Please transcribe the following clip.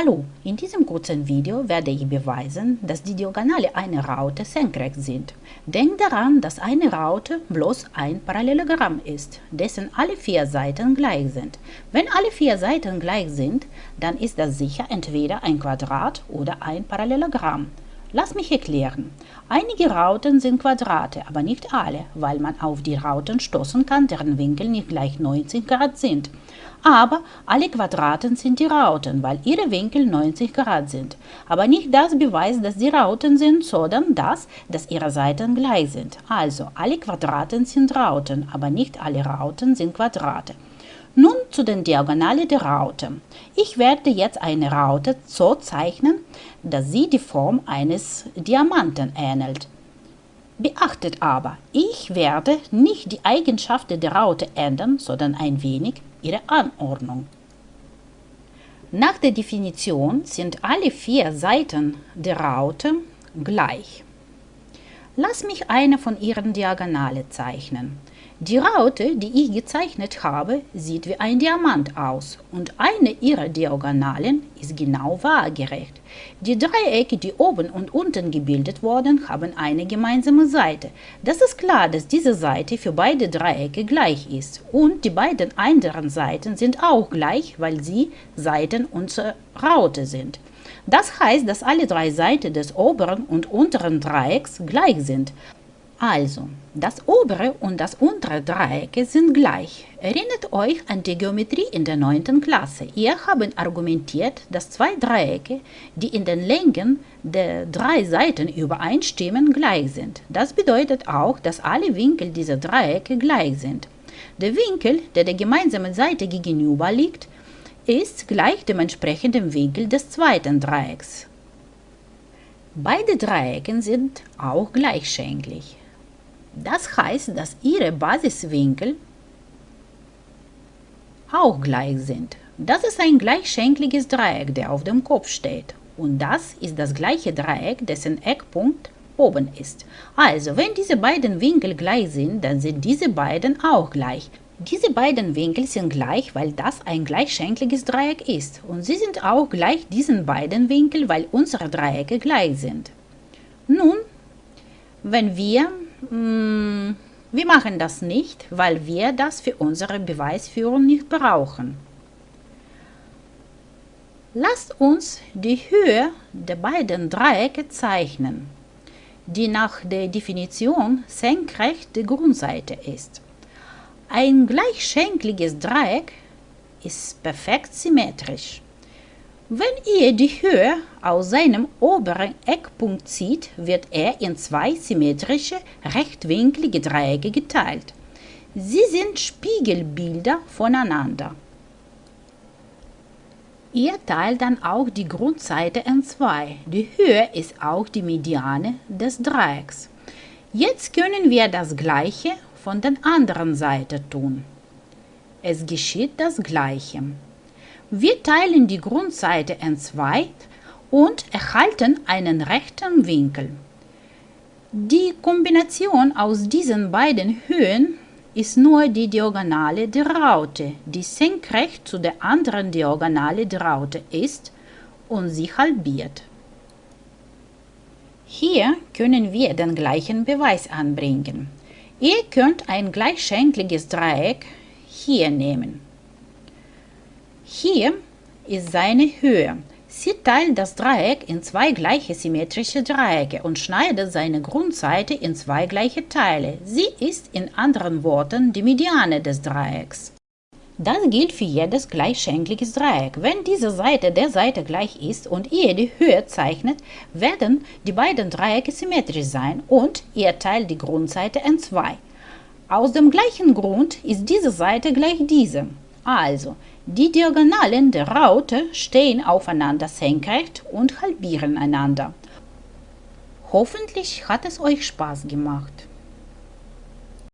Hallo, in diesem kurzen Video werde ich beweisen, dass die Diagonale einer Raute senkrecht sind. Denkt daran, dass eine Raute bloß ein Parallelogramm ist, dessen alle vier Seiten gleich sind. Wenn alle vier Seiten gleich sind, dann ist das sicher entweder ein Quadrat oder ein Parallelogramm. Lass mich erklären. Einige Rauten sind Quadrate, aber nicht alle, weil man auf die Rauten stoßen kann, deren Winkel nicht gleich 90 Grad sind. Aber alle Quadraten sind die Rauten, weil ihre Winkel 90 Grad sind. Aber nicht das beweist, dass sie Rauten sind, sondern das, dass ihre Seiten gleich sind. Also, alle Quadraten sind Rauten, aber nicht alle Rauten sind Quadrate. Nun zu den Diagonalen der Raute. Ich werde jetzt eine Raute so zeichnen, dass sie die Form eines Diamanten ähnelt. Beachtet aber, ich werde nicht die Eigenschaften der Raute ändern, sondern ein wenig ihre Anordnung. Nach der Definition sind alle vier Seiten der Raute gleich. Lass mich eine von ihren Diagonalen zeichnen. Die Raute, die ich gezeichnet habe, sieht wie ein Diamant aus und eine ihrer Diagonalen ist genau waagerecht. Die Dreiecke, die oben und unten gebildet wurden, haben eine gemeinsame Seite. Das ist klar, dass diese Seite für beide Dreiecke gleich ist und die beiden anderen Seiten sind auch gleich, weil sie Seiten unserer Raute sind. Das heißt, dass alle drei Seiten des oberen und unteren Dreiecks gleich sind. Also, das obere und das untere Dreiecke sind gleich. Erinnert euch an die Geometrie in der 9. Klasse. Ihr habt argumentiert, dass zwei Dreiecke, die in den Längen der drei Seiten übereinstimmen, gleich sind. Das bedeutet auch, dass alle Winkel dieser Dreiecke gleich sind. Der Winkel, der der gemeinsamen Seite gegenüber liegt, ist gleich dem entsprechenden Winkel des zweiten Dreiecks. Beide Dreiecke sind auch gleichschenklig. Das heißt, dass ihre Basiswinkel auch gleich sind. Das ist ein gleichschenkliges Dreieck, der auf dem Kopf steht. Und das ist das gleiche Dreieck, dessen Eckpunkt oben ist. Also, wenn diese beiden Winkel gleich sind, dann sind diese beiden auch gleich. Diese beiden Winkel sind gleich, weil das ein gleichschenkliges Dreieck ist. Und sie sind auch gleich diesen beiden Winkel, weil unsere Dreiecke gleich sind. Nun, wenn wir wir machen das nicht, weil wir das für unsere Beweisführung nicht brauchen. Lasst uns die Höhe der beiden Dreiecke zeichnen, die nach der Definition senkrecht der Grundseite ist. Ein gleichschenkliges Dreieck ist perfekt symmetrisch. Wenn ihr die Höhe aus seinem oberen Eckpunkt zieht, wird er in zwei symmetrische, rechtwinklige Dreiecke geteilt. Sie sind Spiegelbilder voneinander. Ihr teilt dann auch die Grundseite in zwei. Die Höhe ist auch die Mediane des Dreiecks. Jetzt können wir das gleiche von der anderen Seite tun. Es geschieht das gleiche. Wir teilen die Grundseite in zwei und erhalten einen rechten Winkel. Die Kombination aus diesen beiden Höhen ist nur die Diagonale der Raute, die senkrecht zu der anderen Diagonale der Raute ist und sie halbiert. Hier können wir den gleichen Beweis anbringen. Ihr könnt ein gleichschenkliges Dreieck hier nehmen. Hier ist seine Höhe. Sie teilt das Dreieck in zwei gleiche symmetrische Dreiecke und schneidet seine Grundseite in zwei gleiche Teile. Sie ist in anderen Worten die Mediane des Dreiecks. Das gilt für jedes gleichschenkliges Dreieck. Wenn diese Seite der Seite gleich ist und ihr die Höhe zeichnet, werden die beiden Dreiecke symmetrisch sein und ihr teilt die Grundseite in zwei. Aus dem gleichen Grund ist diese Seite gleich diesem. Also, die Diagonalen der Raute stehen aufeinander senkrecht und halbieren einander. Hoffentlich hat es euch Spaß gemacht.